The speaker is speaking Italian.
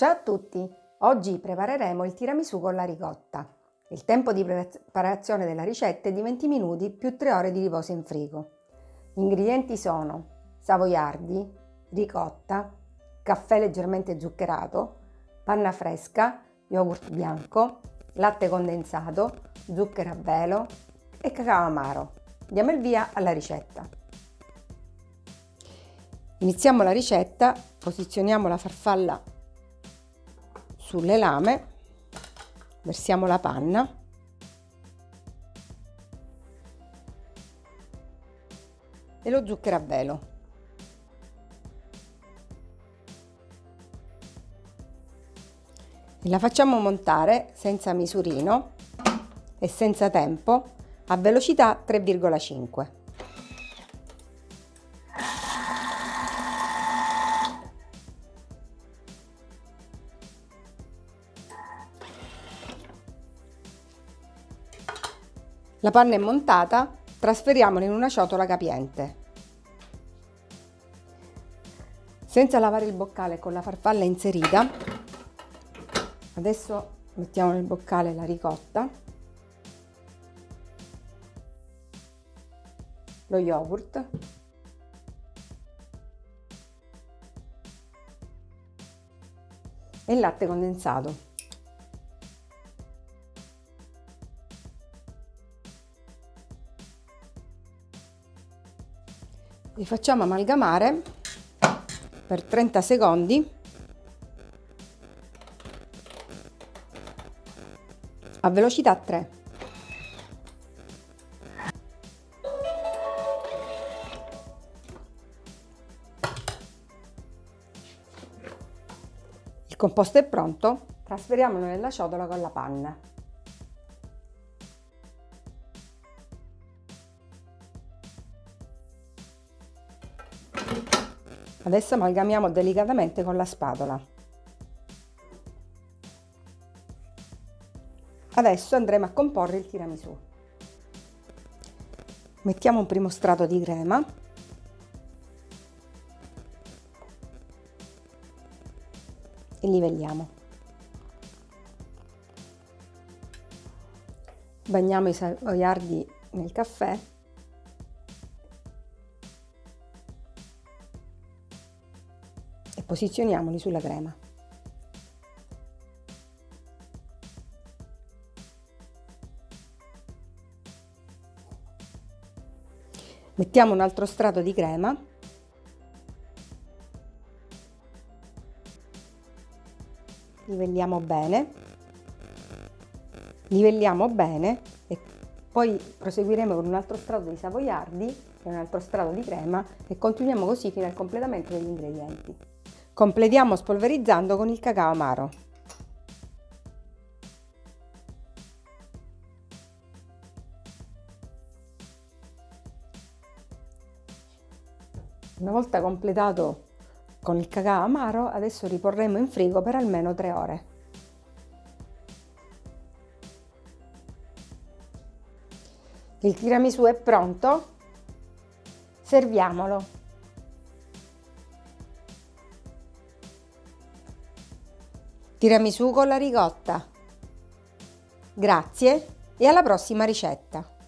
Ciao a tutti! Oggi prepareremo il tiramisù con la ricotta. Il tempo di preparazione della ricetta è di 20 minuti più 3 ore di riposo in frigo. Gli ingredienti sono savoiardi, ricotta, caffè leggermente zuccherato, panna fresca, yogurt bianco, latte condensato, zucchero a velo e cacao amaro. Diamo il via alla ricetta. Iniziamo la ricetta, posizioniamo la farfalla sulle lame, versiamo la panna e lo zucchero a velo. E la facciamo montare senza misurino e senza tempo a velocità 3,5. La panna è montata, trasferiamola in una ciotola capiente. Senza lavare il boccale con la farfalla inserita, adesso mettiamo nel boccale la ricotta, lo yogurt, e il latte condensato. Li facciamo amalgamare per 30 secondi a velocità 3. Il composto è pronto, trasferiamolo nella ciotola con la panna. Adesso amalgamiamo delicatamente con la spatola. Adesso andremo a comporre il tiramisù. Mettiamo un primo strato di crema. E livelliamo. Bagniamo i savoiardi nel caffè posizioniamoli sulla crema. Mettiamo un altro strato di crema livelliamo bene livelliamo bene e poi proseguiremo con un altro strato di savoiardi e un altro strato di crema e continuiamo così fino al completamento degli ingredienti. Completiamo spolverizzando con il cacao amaro. Una volta completato con il cacao amaro, adesso riporremo in frigo per almeno 3 ore. Il tiramisù è pronto, serviamolo. Tiramisù con la ricotta. Grazie e alla prossima ricetta!